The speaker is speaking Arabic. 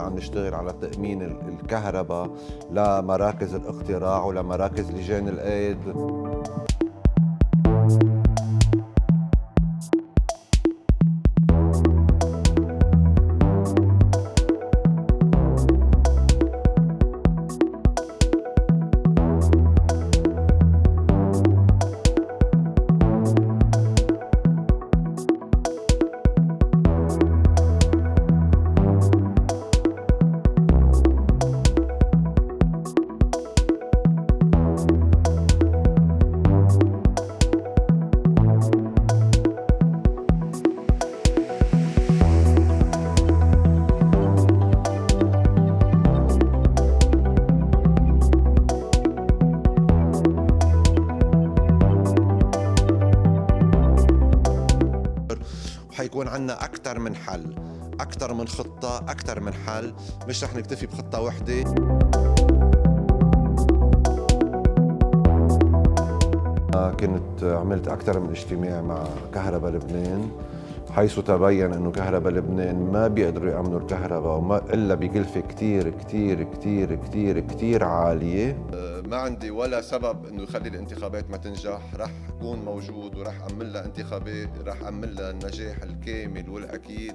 عم نشتغل على تأمين الكهرباء لمراكز الاقتراع ولمراكز لجان الأيد. وحيكون عندنا أكثر من حل أكثر من خطة أكثر من حل. مش رح نكتفي بخطة وحدة. كنت عملت أكثر من اجتماع مع كهرباء لبنان. حيث تبين انه كهرباء لبنان ما بيقدروا يامنوا الكهرباء وما إلا بكلفة كثير كثير كثير كثير كثير عالية. ما عندي ولا سبب إنه يخلي الانتخابات ما تنجح. رح أكون موجود ورح أعمل لها انتخابات رح أعمل لها النجاح الكامل والأكيد.